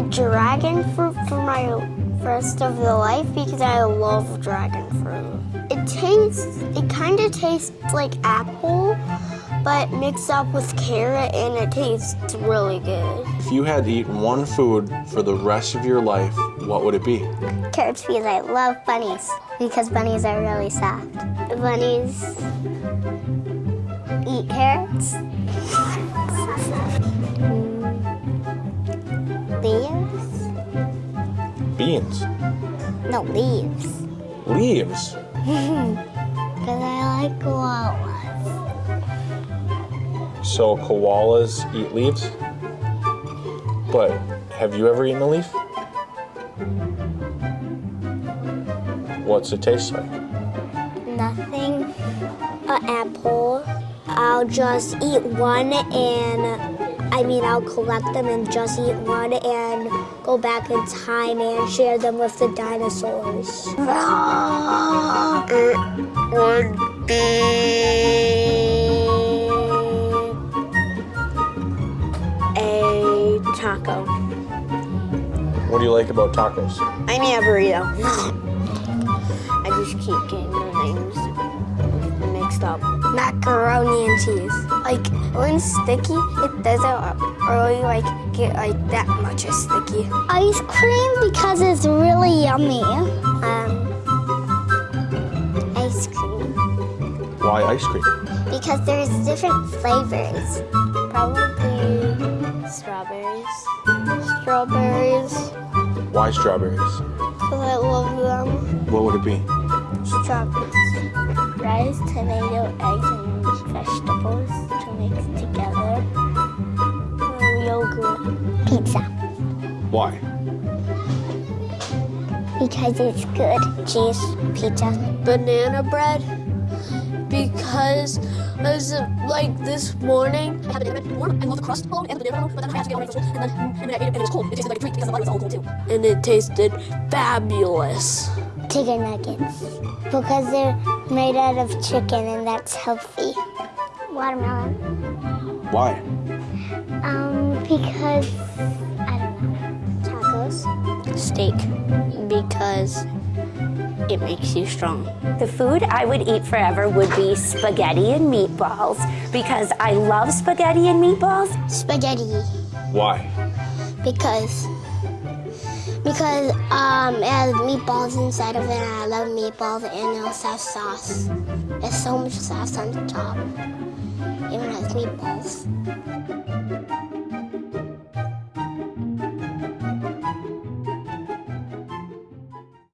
dragon fruit for my rest of the life because I love dragon fruit. It tastes, it kind of tastes like apple, but mixed up with carrot and it tastes really good. If you had to eat one food for the rest of your life, what would it be? Carrots because I love bunnies because bunnies are really soft. Bunnies eat carrots. Beans. No, leaves. Leaves. Because I like koalas. So koalas eat leaves? But have you ever eaten a leaf? What's it taste like? Nothing. An apple. I'll just eat one and I mean I'll collect them and just eat one and go back in time and share them with the dinosaurs. It would be a taco. What do you like about tacos? I mean a burrito. I just keep getting the names mixed up. Macaroni and cheese. Like when it's sticky, it doesn't really like get like that much as sticky. Ice cream because it's really yummy. Um, ice cream Why ice cream? because there's different flavors. Probably strawberries. Strawberries Why strawberries? because I love them. What would it be? Strawberries. Rice, tomato, eggs, and vegetables to mix together. Yogurt. Pizza. Why? Because it's good. Cheese, pizza. banana bread because as like this morning I had banana bread warm. I love the crust alone and the banana alone, but then I had to get away from school, and then, and then I ate it and it was cold. It tasted like a treat because the butter was all cold too. and it tasted fabulous. Chicken nuggets. Because they're made out of chicken and that's healthy. Watermelon. Why? Um, because I don't know. Tacos. Steak because it makes you strong. The food I would eat forever would be spaghetti and meatballs because I love spaghetti and meatballs. Spaghetti. Why? Because because um it has meatballs inside of it and I love meatballs and it also has sauce. There's so much sauce on the top. Even has meatballs.